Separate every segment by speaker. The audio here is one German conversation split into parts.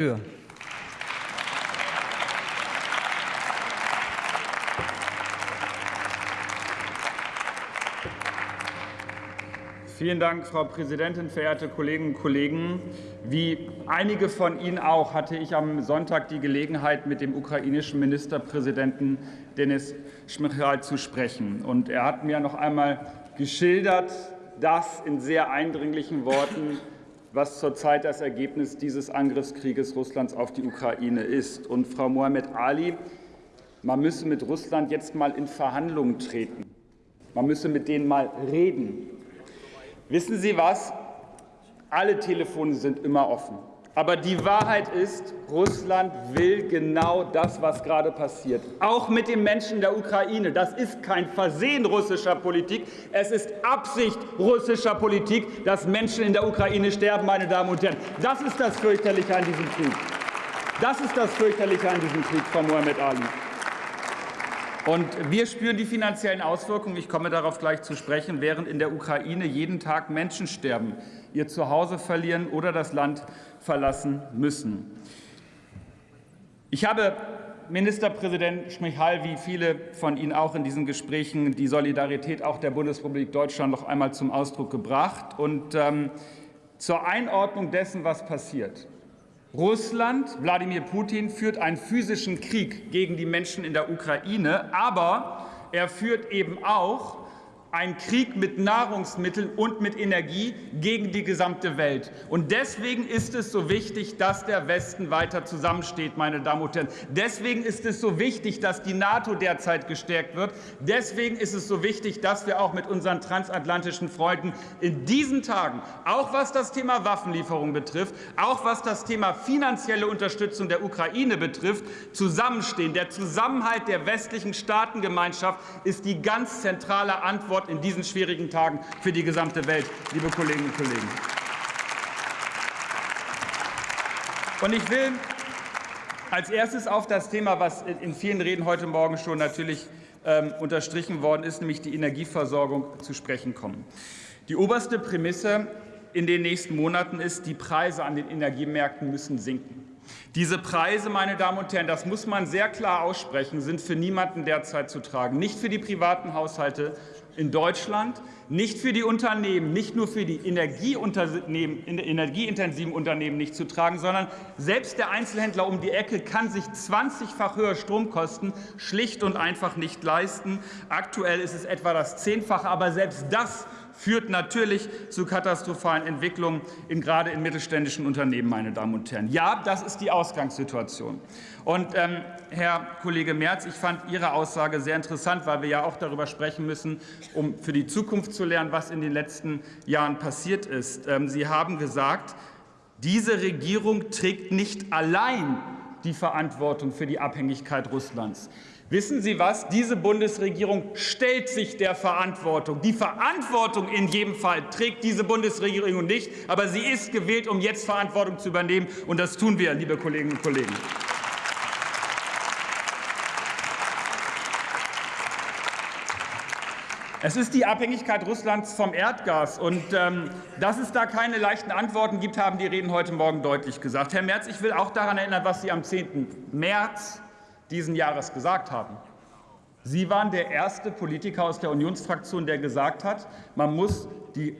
Speaker 1: Tür.
Speaker 2: Vielen Dank, Frau Präsidentin, verehrte Kolleginnen und Kollegen. Wie einige von Ihnen auch hatte ich am Sonntag die Gelegenheit, mit dem ukrainischen Ministerpräsidenten Denis Schmychal zu sprechen. Und er hat mir noch einmal geschildert, das in sehr eindringlichen Worten was zurzeit das Ergebnis dieses Angriffskrieges Russlands auf die Ukraine ist. Und Frau Mohamed Ali, man müsse mit Russland jetzt mal in Verhandlungen treten. Man müsse mit denen mal reden. Wissen Sie was? Alle Telefone sind immer offen. Aber die Wahrheit ist, Russland will genau das, was gerade passiert. Auch mit den Menschen der Ukraine. Das ist kein Versehen russischer Politik. Es ist Absicht russischer Politik, dass Menschen in der Ukraine sterben, meine Damen und Herren. Das ist das Fürchterliche an diesem Krieg. Das ist das Fürchterliche an diesem Krieg, Frau Mohamed Ali. Und wir spüren die finanziellen Auswirkungen, ich komme darauf gleich zu sprechen, während in der Ukraine jeden Tag Menschen sterben, ihr Zuhause verlieren oder das Land verlassen müssen. Ich habe Ministerpräsident Schmichal, wie viele von Ihnen auch in diesen Gesprächen, die Solidarität auch der Bundesrepublik Deutschland noch einmal zum Ausdruck gebracht. Und ähm, zur Einordnung dessen, was passiert. Russland, Wladimir Putin, führt einen physischen Krieg gegen die Menschen in der Ukraine, aber er führt eben auch ein Krieg mit Nahrungsmitteln und mit Energie gegen die gesamte Welt. Und deswegen ist es so wichtig, dass der Westen weiter zusammensteht, meine Damen und Herren. Deswegen ist es so wichtig, dass die NATO derzeit gestärkt wird. Deswegen ist es so wichtig, dass wir auch mit unseren transatlantischen Freunden in diesen Tagen, auch was das Thema Waffenlieferung betrifft, auch was das Thema finanzielle Unterstützung der Ukraine betrifft, zusammenstehen. Der Zusammenhalt der westlichen Staatengemeinschaft ist die ganz zentrale Antwort Antwort in diesen schwierigen Tagen für die gesamte Welt, liebe Kolleginnen und Kollegen. Und ich will als erstes auf das Thema, was in vielen Reden heute Morgen schon natürlich ähm, unterstrichen worden ist, nämlich die Energieversorgung zu sprechen kommen. Die oberste Prämisse in den nächsten Monaten ist, die Preise an den Energiemärkten müssen sinken. Diese Preise, meine Damen und Herren, das muss man sehr klar aussprechen, sind für niemanden derzeit zu tragen. Nicht für die privaten Haushalte, in Deutschland, nicht für die Unternehmen, nicht nur für die energieintensiven Unternehmen nicht zu tragen, sondern selbst der Einzelhändler um die Ecke kann sich 20-fach höher Stromkosten schlicht und einfach nicht leisten. Aktuell ist es etwa das Zehnfache, aber selbst das führt natürlich zu katastrophalen Entwicklungen, in, gerade in mittelständischen Unternehmen, meine Damen und Herren. Ja, das ist die Ausgangssituation. Und ähm, Herr Kollege Merz, ich fand Ihre Aussage sehr interessant, weil wir ja auch darüber sprechen müssen, um für die Zukunft zu lernen, was in den letzten Jahren passiert ist. Ähm, Sie haben gesagt, diese Regierung trägt nicht allein die Verantwortung für die Abhängigkeit Russlands. Wissen Sie was? Diese Bundesregierung stellt sich der Verantwortung. Die Verantwortung in jedem Fall trägt diese Bundesregierung nicht, aber sie ist gewählt, um jetzt Verantwortung zu übernehmen, und das tun wir, liebe Kolleginnen und Kollegen. Es ist die Abhängigkeit Russlands vom Erdgas. Und ähm, dass es da keine leichten Antworten gibt, haben die Reden heute Morgen deutlich gesagt. Herr Merz, ich will auch daran erinnern, was Sie am 10. März diesen Jahres gesagt haben. Sie waren der erste Politiker aus der Unionsfraktion, der gesagt hat, man muss die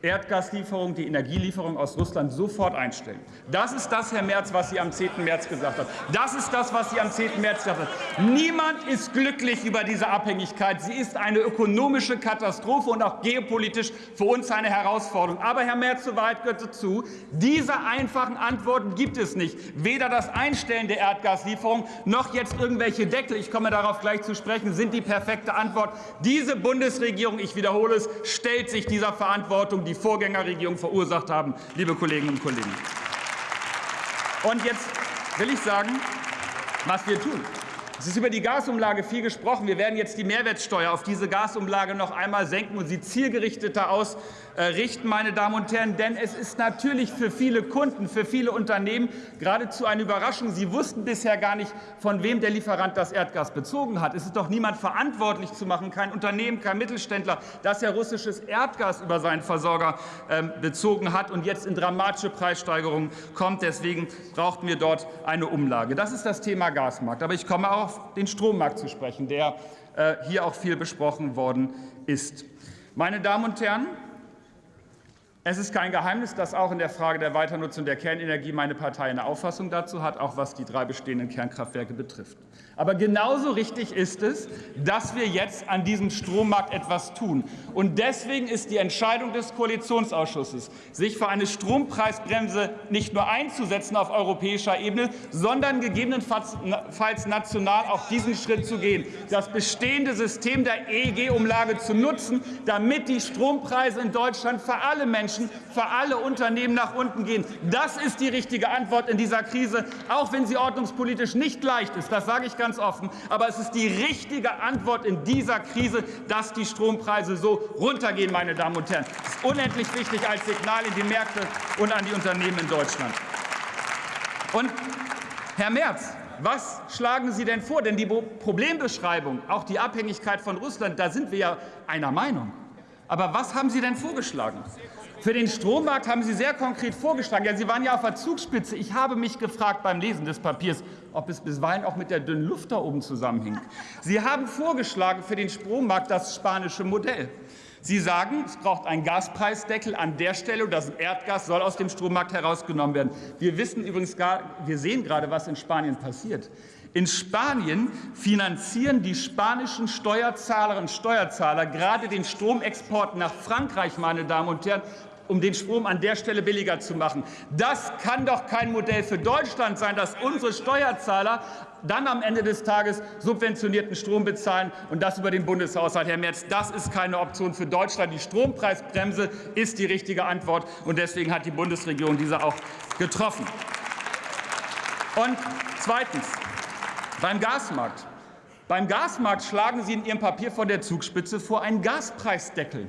Speaker 2: Erdgaslieferung, die Energielieferung aus Russland sofort einstellen. Das ist das, Herr Merz, was Sie am 10. März gesagt haben. Das ist das, was Sie am 10. März gesagt haben. Niemand ist glücklich über diese Abhängigkeit. Sie ist eine ökonomische Katastrophe und auch geopolitisch für uns eine Herausforderung. Aber, Herr Merz, zur Wahrheit gehört dazu, diese einfachen Antworten gibt es nicht. Weder das Einstellen der Erdgaslieferung noch jetzt irgendwelche Deckel, ich komme darauf gleich zu sprechen, sind die perfekte Antwort. Diese Bundesregierung, ich wiederhole es, stellt sich dieser Verantwortung die Vorgängerregierung verursacht haben, liebe Kolleginnen und Kollegen. Und jetzt will ich sagen, was wir tun. Es ist über die Gasumlage viel gesprochen. Wir werden jetzt die Mehrwertsteuer auf diese Gasumlage noch einmal senken und sie zielgerichteter aus, äh, richten, meine Damen und Herren, denn es ist natürlich für viele Kunden, für viele Unternehmen geradezu eine Überraschung. Sie wussten bisher gar nicht, von wem der Lieferant das Erdgas bezogen hat. Es ist doch niemand verantwortlich zu machen, kein Unternehmen, kein Mittelständler, dass er russisches Erdgas über seinen Versorger ähm, bezogen hat und jetzt in dramatische Preissteigerungen kommt. Deswegen brauchten wir dort eine Umlage. Das ist das Thema Gasmarkt. Aber ich komme auch auf den Strommarkt zu sprechen, der äh, hier auch viel besprochen worden ist. Meine Damen und Herren, es ist kein Geheimnis, dass auch in der Frage der Weiternutzung der Kernenergie meine Partei eine Auffassung dazu hat, auch was die drei bestehenden Kernkraftwerke betrifft. Aber genauso richtig ist es, dass wir jetzt an diesem Strommarkt etwas tun. Und deswegen ist die Entscheidung des Koalitionsausschusses, sich für eine Strompreisbremse nicht nur einzusetzen auf europäischer Ebene, sondern gegebenenfalls national auch diesen Schritt zu gehen, das bestehende System der EEG-Umlage zu nutzen, damit die Strompreise in Deutschland für alle Menschen, für alle Unternehmen nach unten gehen. Das ist die richtige Antwort in dieser Krise, auch wenn sie ordnungspolitisch nicht leicht ist. Das sage ich ganz ganz offen. Aber es ist die richtige Antwort in dieser Krise, dass die Strompreise so runtergehen, meine Damen und Herren. Das ist unendlich wichtig als Signal in die Märkte und an die Unternehmen in Deutschland. Und Herr Merz, was schlagen Sie denn vor? Denn die Problembeschreibung, auch die Abhängigkeit von Russland, da sind wir ja einer Meinung. Aber was haben Sie denn vorgeschlagen? Für den Strommarkt haben Sie sehr konkret vorgeschlagen. Ja, Sie waren ja auf der Zugspitze. Ich habe mich gefragt beim Lesen des Papiers, ob es bisweilen auch mit der dünnen Luft da oben zusammenhängt. Sie haben vorgeschlagen für den Strommarkt das spanische Modell. Sie sagen, es braucht einen Gaspreisdeckel an der Stelle und das Erdgas soll aus dem Strommarkt herausgenommen werden. Wir wissen übrigens gar, wir sehen gerade, was in Spanien passiert. In Spanien finanzieren die spanischen Steuerzahlerinnen und Steuerzahler gerade den Stromexport nach Frankreich, meine Damen und Herren, um den Strom an der Stelle billiger zu machen. Das kann doch kein Modell für Deutschland sein, dass unsere Steuerzahler dann am Ende des Tages subventionierten Strom bezahlen und das über den Bundeshaushalt. Herr Merz, das ist keine Option für Deutschland. Die Strompreisbremse ist die richtige Antwort, und deswegen hat die Bundesregierung diese auch getroffen. Und zweitens, beim Gasmarkt. Beim Gasmarkt schlagen Sie in Ihrem Papier von der Zugspitze vor einen Gaspreisdeckel.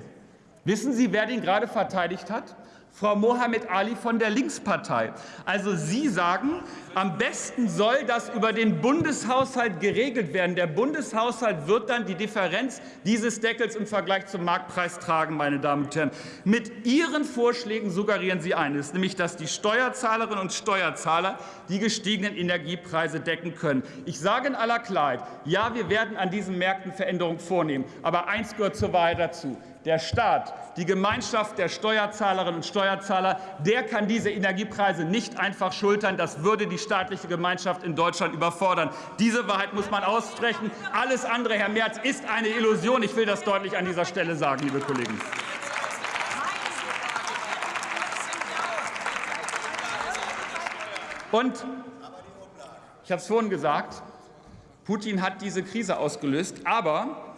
Speaker 2: Wissen Sie, wer den gerade verteidigt hat? Frau Mohammed Ali von der Linkspartei. Also Sie sagen, am besten soll das über den Bundeshaushalt geregelt werden. Der Bundeshaushalt wird dann die Differenz dieses Deckels im Vergleich zum Marktpreis tragen, meine Damen und Herren. Mit Ihren Vorschlägen suggerieren Sie eines, nämlich dass die Steuerzahlerinnen und Steuerzahler die gestiegenen Energiepreise decken können. Ich sage in aller Klarheit, ja, wir werden an diesen Märkten Veränderungen vornehmen. Aber eins gehört zur Wahrheit dazu der Staat, die Gemeinschaft der Steuerzahlerinnen und Steuerzahler, der kann diese Energiepreise nicht einfach schultern. Das würde die staatliche Gemeinschaft in Deutschland überfordern. Diese Wahrheit muss man aussprechen. Alles andere, Herr Merz, ist eine Illusion. Ich will das deutlich an dieser Stelle sagen, liebe Kollegen. Und ich habe es vorhin gesagt, Putin hat diese Krise ausgelöst, aber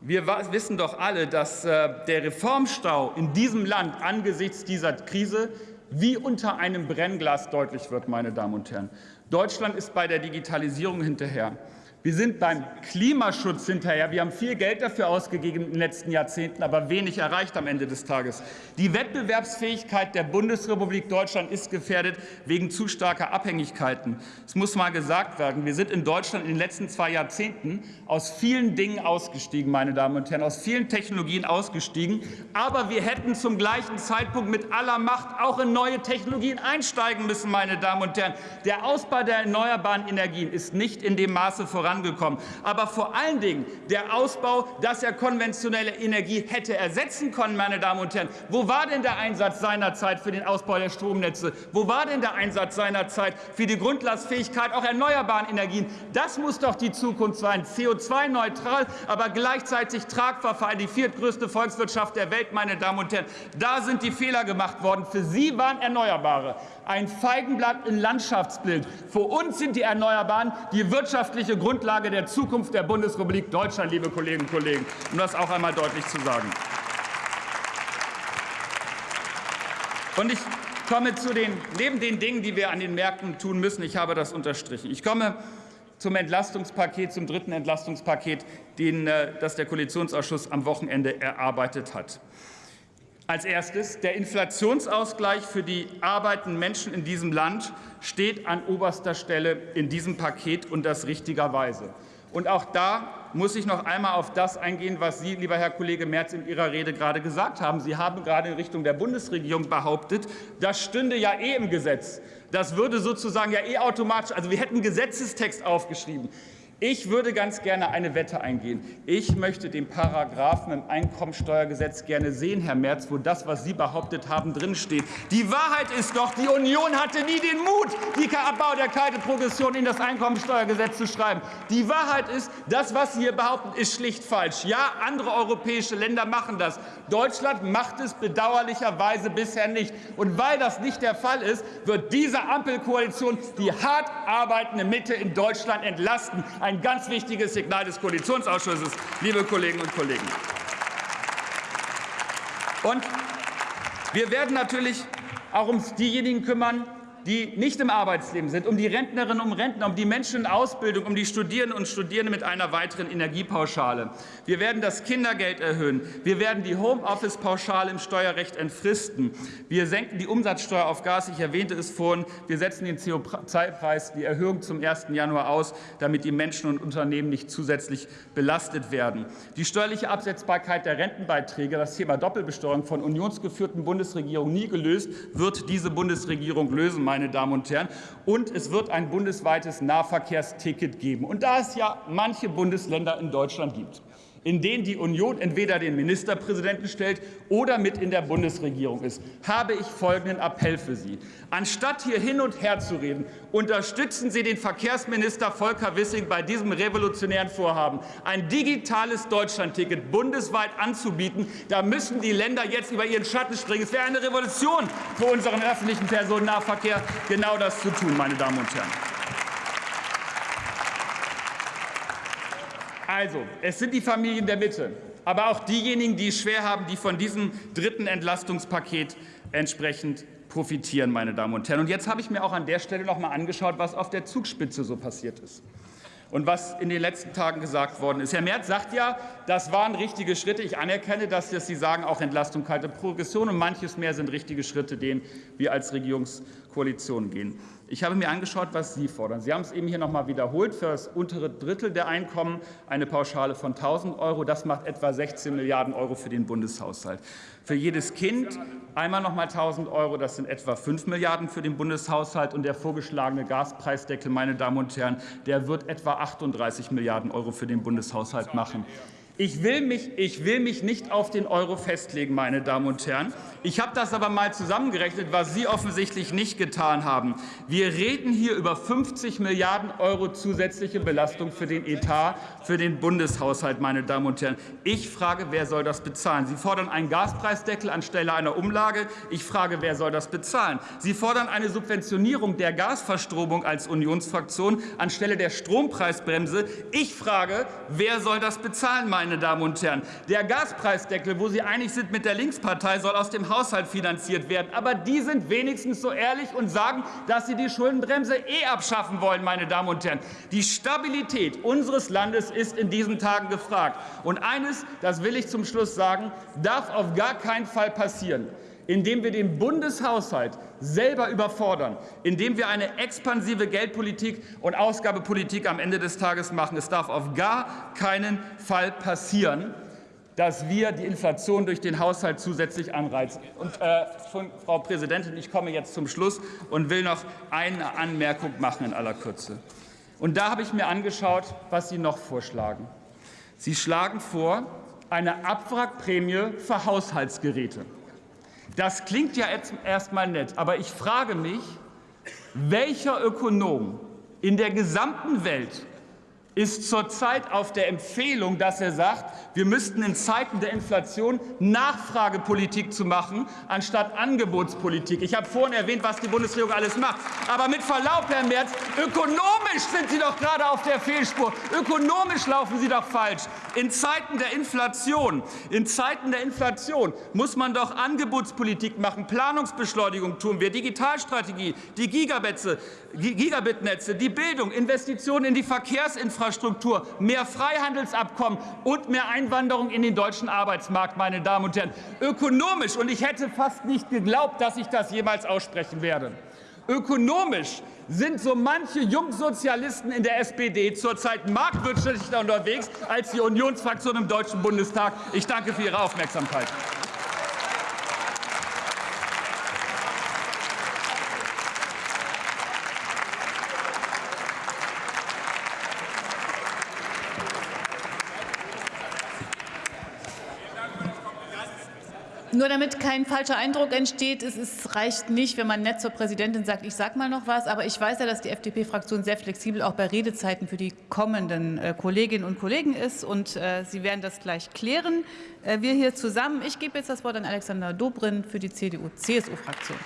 Speaker 2: wir wissen doch alle, dass äh, der Reformstau in diesem Land angesichts dieser Krise wie unter einem Brennglas deutlich wird, meine Damen und Herren. Deutschland ist bei der Digitalisierung hinterher. Wir sind beim Klimaschutz hinterher. Wir haben viel Geld dafür ausgegeben in den letzten Jahrzehnten, aber wenig erreicht am Ende des Tages. Die Wettbewerbsfähigkeit der Bundesrepublik Deutschland ist gefährdet wegen zu starker Abhängigkeiten. Es muss mal gesagt werden, wir sind in Deutschland in den letzten zwei Jahrzehnten aus vielen Dingen ausgestiegen, meine Damen und Herren, aus vielen Technologien ausgestiegen. Aber wir hätten zum gleichen Zeitpunkt mit aller Macht auch in neue Technologien einsteigen müssen, meine Damen und Herren. Der Ausbau der erneuerbaren Energien ist nicht in dem Maße voran vorangekommen. Aber vor allen Dingen der Ausbau, dass er konventionelle Energie hätte ersetzen können, meine Damen und Herren. Wo war denn der Einsatz seinerzeit für den Ausbau der Stromnetze? Wo war denn der Einsatz seinerzeit für die Grundlastfähigkeit auch erneuerbaren Energien? Das muss doch die Zukunft sein. CO2-neutral, aber gleichzeitig tragbar für die viertgrößte Volkswirtschaft der Welt, meine Damen und Herren. Da sind die Fehler gemacht worden. Für Sie waren Erneuerbare ein Feigenblatt im Landschaftsbild. Für uns sind die Erneuerbaren die wirtschaftliche Grundlage der Zukunft der Bundesrepublik Deutschland, liebe Kolleginnen und Kollegen, um das auch einmal deutlich zu sagen. Und ich komme zu den, neben den Dingen, die wir an den Märkten tun müssen, ich habe das unterstrichen. Ich komme zum Entlastungspaket, zum dritten Entlastungspaket, den, äh, das der Koalitionsausschuss am Wochenende erarbeitet hat. Als erstes, der Inflationsausgleich für die arbeitenden Menschen in diesem Land steht an oberster Stelle in diesem Paket und das richtigerweise. Und auch da muss ich noch einmal auf das eingehen, was Sie, lieber Herr Kollege Merz, in Ihrer Rede gerade gesagt haben. Sie haben gerade in Richtung der Bundesregierung behauptet, das stünde ja eh im Gesetz. Das würde sozusagen ja eh automatisch, also wir hätten Gesetzestext aufgeschrieben. Ich würde ganz gerne eine Wette eingehen. Ich möchte den Paragraphen im Einkommensteuergesetz gerne sehen, Herr Merz, wo das, was Sie behauptet haben, drinsteht. Die Wahrheit ist doch, die Union hatte nie den Mut, die Abbau der kalten Progression in das Einkommensteuergesetz zu schreiben. Die Wahrheit ist, das, was Sie hier behaupten, ist schlicht falsch. Ja, andere europäische Länder machen das. Deutschland macht es bedauerlicherweise bisher nicht. Und weil das nicht der Fall ist, wird diese Ampelkoalition die hart arbeitende Mitte in Deutschland entlasten ein ganz wichtiges Signal des Koalitionsausschusses, liebe Kolleginnen und Kollegen. Und wir werden natürlich auch um diejenigen kümmern, die nicht im Arbeitsleben sind, um die Rentnerinnen und Rentner, um die Menschen in Ausbildung, um die Studierenden und Studierende mit einer weiteren Energiepauschale. Wir werden das Kindergeld erhöhen. Wir werden die Homeoffice-Pauschale im Steuerrecht entfristen. Wir senken die Umsatzsteuer auf Gas. Ich erwähnte es vorhin. Wir setzen den CO2-Preis, die Erhöhung zum 1. Januar aus, damit die Menschen und Unternehmen nicht zusätzlich belastet werden. Die steuerliche Absetzbarkeit der Rentenbeiträge, das Thema Doppelbesteuerung von unionsgeführten Bundesregierungen nie gelöst, wird diese Bundesregierung lösen meine Damen und Herren. Und es wird ein bundesweites Nahverkehrsticket geben. Und da es ja manche Bundesländer in Deutschland gibt, in denen die Union entweder den Ministerpräsidenten stellt oder mit in der Bundesregierung ist, habe ich folgenden Appell für Sie. Anstatt hier hin und her zu reden, unterstützen Sie den Verkehrsminister Volker Wissing bei diesem revolutionären Vorhaben, ein digitales Deutschlandticket bundesweit anzubieten. Da müssen die Länder jetzt über ihren Schatten springen. Es wäre eine Revolution für unseren öffentlichen Personennahverkehr, genau das zu tun, meine Damen und Herren. Also, es sind die Familien der Mitte, aber auch diejenigen, die es schwer haben, die von diesem dritten Entlastungspaket entsprechend profitieren, meine Damen und Herren. Und jetzt habe ich mir auch an der Stelle noch mal angeschaut, was auf der Zugspitze so passiert ist und was in den letzten Tagen gesagt worden ist. Herr Merz sagt ja, das waren richtige Schritte. Ich anerkenne, dass Sie sagen, auch Entlastung, kalte Progression und manches mehr sind richtige Schritte, denen wir als Regierungskoalition gehen. Ich habe mir angeschaut, was Sie fordern. Sie haben es eben hier noch mal wiederholt. Für das untere Drittel der Einkommen eine Pauschale von 1.000 Euro. Das macht etwa 16 Milliarden Euro für den Bundeshaushalt. Für jedes Kind einmal noch mal 1.000 Euro. Das sind etwa 5 Milliarden für den Bundeshaushalt. Und der vorgeschlagene Gaspreisdeckel, meine Damen und Herren, der wird etwa 38 Milliarden Euro für den Bundeshaushalt machen. Ich will, mich, ich will mich nicht auf den Euro festlegen, meine Damen und Herren. Ich habe das aber mal zusammengerechnet, was Sie offensichtlich nicht getan haben. Wir reden hier über 50 Milliarden Euro zusätzliche Belastung für den Etat, für den Bundeshaushalt, meine Damen und Herren. Ich frage, wer soll das bezahlen? Sie fordern einen Gaspreisdeckel anstelle einer Umlage. Ich frage, wer soll das bezahlen? Sie fordern eine Subventionierung der Gasverstromung als Unionsfraktion anstelle der Strompreisbremse. Ich frage, wer soll das bezahlen, meine meine Damen und Herren. Der Gaspreisdeckel, wo Sie einig sind mit der Linkspartei, soll aus dem Haushalt finanziert werden. Aber die sind wenigstens so ehrlich und sagen, dass sie die Schuldenbremse eh abschaffen wollen, meine Damen und Herren. Die Stabilität unseres Landes ist in diesen Tagen gefragt. Und eines, das will ich zum Schluss sagen, darf auf gar keinen Fall passieren indem wir den Bundeshaushalt selber überfordern, indem wir eine expansive Geldpolitik und Ausgabepolitik am Ende des Tages machen. Es darf auf gar keinen Fall passieren, dass wir die Inflation durch den Haushalt zusätzlich anreizen. Und, äh, Frau Präsidentin, ich komme jetzt zum Schluss und will noch eine Anmerkung machen in aller Kürze. Und da habe ich mir angeschaut, was Sie noch vorschlagen. Sie schlagen vor eine Abwrackprämie für Haushaltsgeräte. Das klingt ja erst mal nett, aber ich frage mich, welcher Ökonom in der gesamten Welt ist zurzeit auf der Empfehlung, dass er sagt, wir müssten in Zeiten der Inflation Nachfragepolitik zu machen, anstatt Angebotspolitik. Ich habe vorhin erwähnt, was die Bundesregierung alles macht. Aber mit Verlaub, Herr Merz, ökonomisch sind Sie doch gerade auf der Fehlspur. Ökonomisch laufen Sie doch falsch. In Zeiten der Inflation, in Zeiten der Inflation muss man doch Angebotspolitik machen, Planungsbeschleunigung tun wir, Digitalstrategie, die Gigabitnetze, die Bildung, Investitionen in die Verkehrsinfrastruktur Infrastruktur, mehr Freihandelsabkommen und mehr Einwanderung in den deutschen Arbeitsmarkt, meine Damen und Herren. Ökonomisch, und ich hätte fast nicht geglaubt, dass ich das jemals aussprechen werde. Ökonomisch sind so manche Jungsozialisten in der SPD zurzeit marktwirtschaftlicher unterwegs als die Unionsfraktion im Deutschen Bundestag. Ich danke für Ihre Aufmerksamkeit.
Speaker 1: Nur damit kein falscher Eindruck entsteht, es ist, reicht nicht, wenn man nett zur Präsidentin sagt, ich sage mal noch was. Aber ich weiß ja, dass die FDP-Fraktion sehr flexibel auch bei Redezeiten für die kommenden äh, Kolleginnen und Kollegen ist. Und äh, Sie werden das gleich klären. Äh, wir hier zusammen. Ich gebe jetzt das Wort an Alexander Dobrindt für die CDU-CSU-Fraktion.